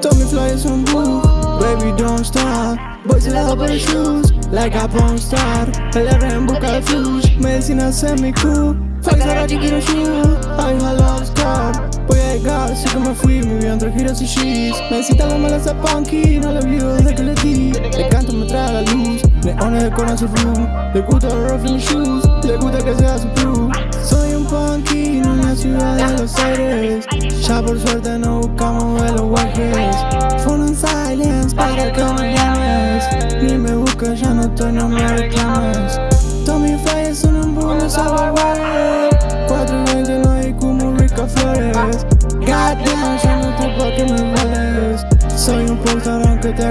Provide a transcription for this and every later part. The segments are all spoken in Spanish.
Told me fly some blue, baby don't stop. Boys love her shoes, like a porn star. Ela é um boca fuse, mas ensina a ser-me cool Faz a rádio que shoe, I'm a love star Voy a llegar, así que me fui, mi vida entre giros y sheets Necesita la mala esa punky, no le olvido desde que le di. Le canto, me trae la luz, neones decoran su room Le gusta rough in shoes, le gusta que sea su crew. Soy un punky, en la ciudad de los aires. Ya por suerte no buscamos de los guajes. Phone en silence para que me llames. Ni me busques, ya no estoy, no me reclames. Tommy Fly es un boom, no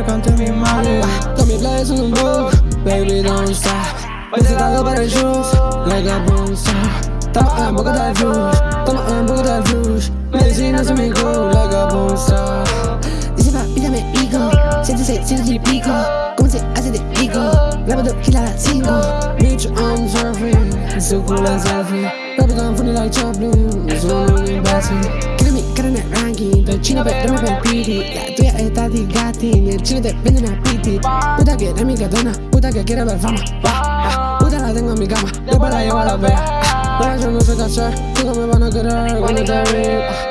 come to me, mommy. Throw me blades on the baby, don't stop. Hoy se talgo para el shoes, like a boomstar Toma un poco de flush, toma un poco de flush Medicina se me go, like a boomstar Dice pa, mírame, hijo, siéntese, siéntese el pico. ¿Cómo se hace de pico? La moto gira a 5 Bitch, I'm surfing, so cool and selfie. Rap it down, funny like Chaplin, it's no longer embarrassing Killing me, got in that ranking, the chino, but don't a PD está digati, ni el chino te vende una piti. Puta que eres mi katana, puta que quiere ver fama ah, Puta la tengo en mi cama, después la llevo a la vea Pero yo no sé qué hacer, nunca me van a querer cuando te vi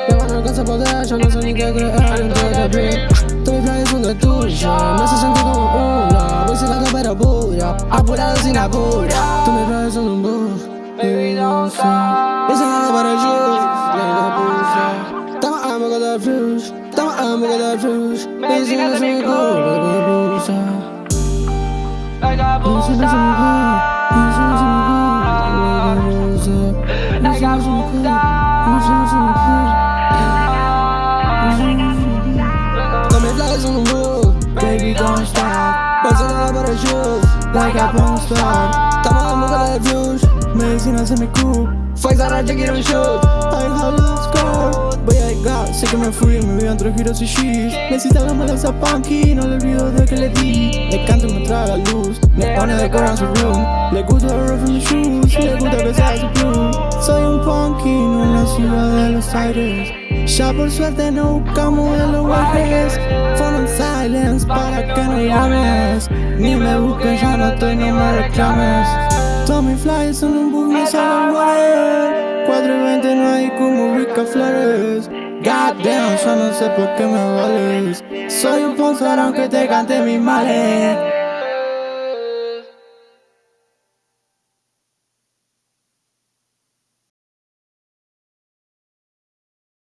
Me van a alcanzar poder, yo no sé ni qué creer entre te vi Todos mis playas son de tuya, me hace sentir como una celado pero pura, apurado sin apuro. Todos mis playas son un bus, baby don't stop. Voy celado para el shoes, la puse. Estamos en boca del flush, I'm make a lot of truth. Busy as we like a. Like a blue. Like the juice, baby don't stop. Bustin' out of the shoes, like a blue star. Tama, I'm gonna cool. Cool Flex ahora ya quiero un shoot Ay, hello, score. Voy a llegar, sé que me fui, me vi entre giros y sheets Necesita la mala esa punky, no le olvido de que le di. Le canto y me trae la luz, neones decoran su room. Le gusta el rough in mis shoes, le gusta que sea su crew Soy un punky, no en la ciudad de los aires. Ya por suerte no buscamos de los guajes. Phone on silence para que no llames. Ni me busques, ya no estoy, no me reclames Tommy Fly es un boom, sabe guardar 4 y 20 no hay como Rica Flores. Goddamn, yo no sé por qué me vales. Soy un sponsor aunque te cante mis males